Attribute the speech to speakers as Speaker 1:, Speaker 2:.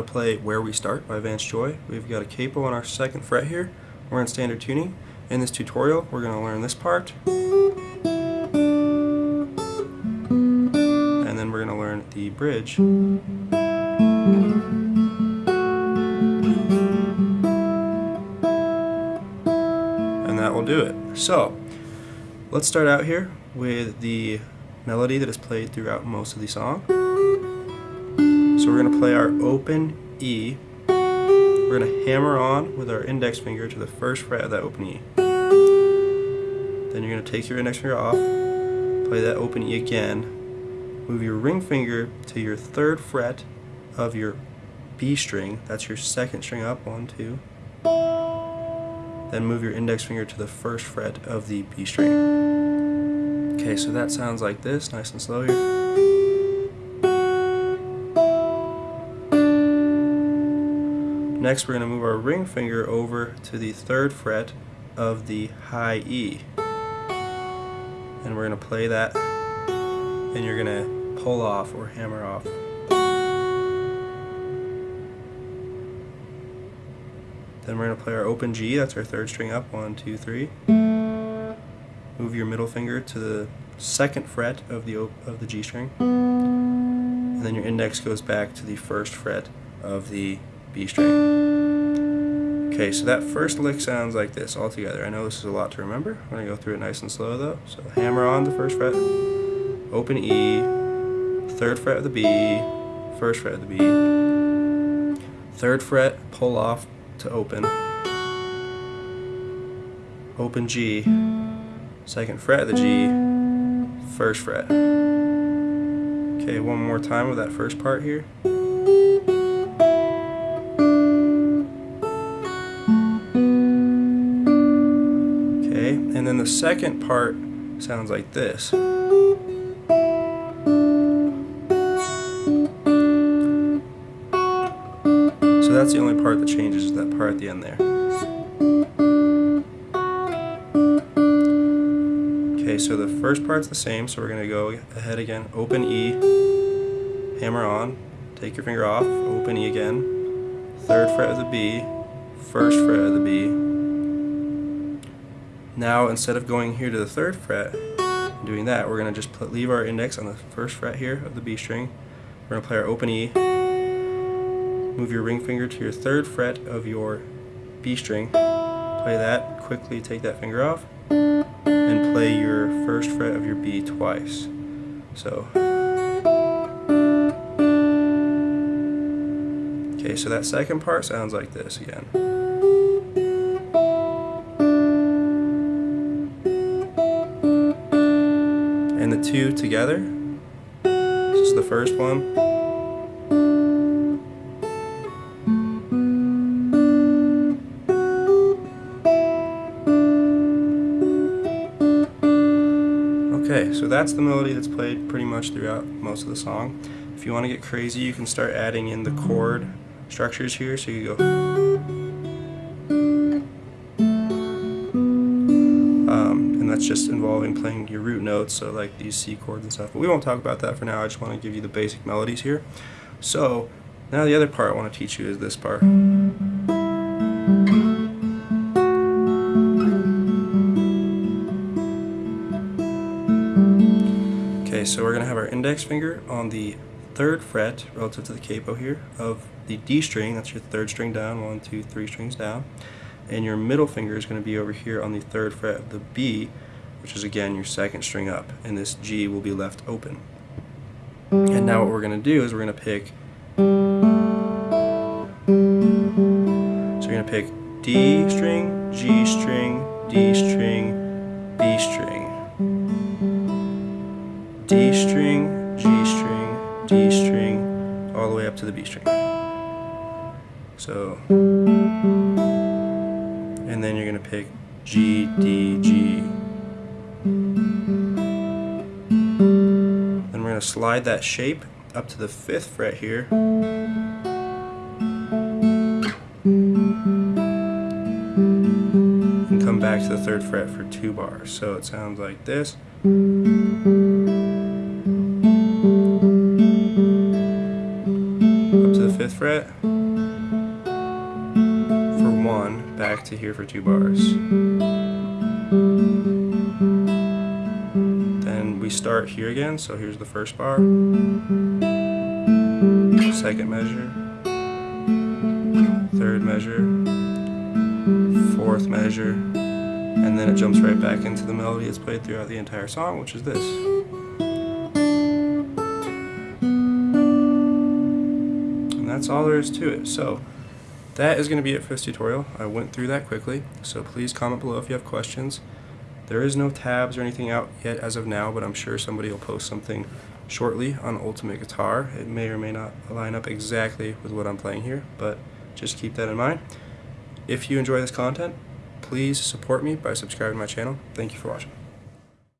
Speaker 1: to play Where We Start by Vance Joy. We've got a capo on our second fret here. We're in standard tuning. In this tutorial, we're going to learn this part. And then we're going to learn the bridge. And that will do it. So, let's start out here with the melody that is played throughout most of the song. We're going to play our open E. We're going to hammer on with our index finger to the first fret of that open E. Then you're going to take your index finger off, play that open E again, move your ring finger to your third fret of your B string, that's your second string up, one, two. Then move your index finger to the first fret of the B string. Okay, so that sounds like this, nice and slow here. Next we're going to move our ring finger over to the third fret of the high E. And we're going to play that and you're going to pull off or hammer off. Then we're going to play our open G, that's our third string up, one, two, three. Move your middle finger to the second fret of the, of the G string. And then your index goes back to the first fret of the B string. Okay, so that first lick sounds like this all together. I know this is a lot to remember. I'm going to go through it nice and slow though. So hammer on the first fret, open E, third fret of the B, first fret of the B, third fret, pull off to open, open G, second fret of the G, first fret. Okay, one more time with that first part here. Second part sounds like this. So that's the only part that changes is that part at the end there. Okay, so the first part's the same, so we're to go ahead again, open E, hammer on, take your finger off, open E again, third fret of the B, first fret of the B, now instead of going here to the third fret and doing that, we're going to just put, leave our index on the first fret here of the B string. We're to play our open E. Move your ring finger to your third fret of your B string. Play that, quickly take that finger off, and play your first fret of your B twice. So, okay, so that second part sounds like this again. And the two together. This is the first one. Okay, so that's the melody that's played pretty much throughout most of the song. If you want to get crazy, you can start adding in the chord structures here. So you go that's just involving playing your root notes, so like these C chords and stuff. But we won't talk about that for now. I just want to give you the basic melodies here. So now the other part I want to teach you is this part. Okay, so we're going to have our index finger on the third fret relative to the capo here of the D string, that's your third string down, one, two, three strings down, and your middle finger is going to be over here on the third fret of the B, which is again your second string up, and this G will be left open. And now what we're going to do is we're going to pick so you're going to pick D string, G string, D string, B string, D string, G string, D string, all the way up to the B string. So, and then you're going to pick G, D, G, then we're going to slide that shape up to the 5th fret here. And come back to the 3rd fret for 2 bars. So it sounds like this. Up to the 5th fret. For 1, back to here for 2 bars. Start here again, so here's the first bar, second measure, third measure, fourth measure, and then it jumps right back into the melody it's played throughout the entire song, which is this. And that's all there is to it. So that is going to be it for this tutorial. I went through that quickly, so please comment below if you have questions. There is no tabs or anything out yet as of now, but I'm sure somebody will post something shortly on Ultimate Guitar. It may or may not line up exactly with what I'm playing here, but just keep that in mind. If you enjoy this content, please support me by subscribing to my channel. Thank you for watching.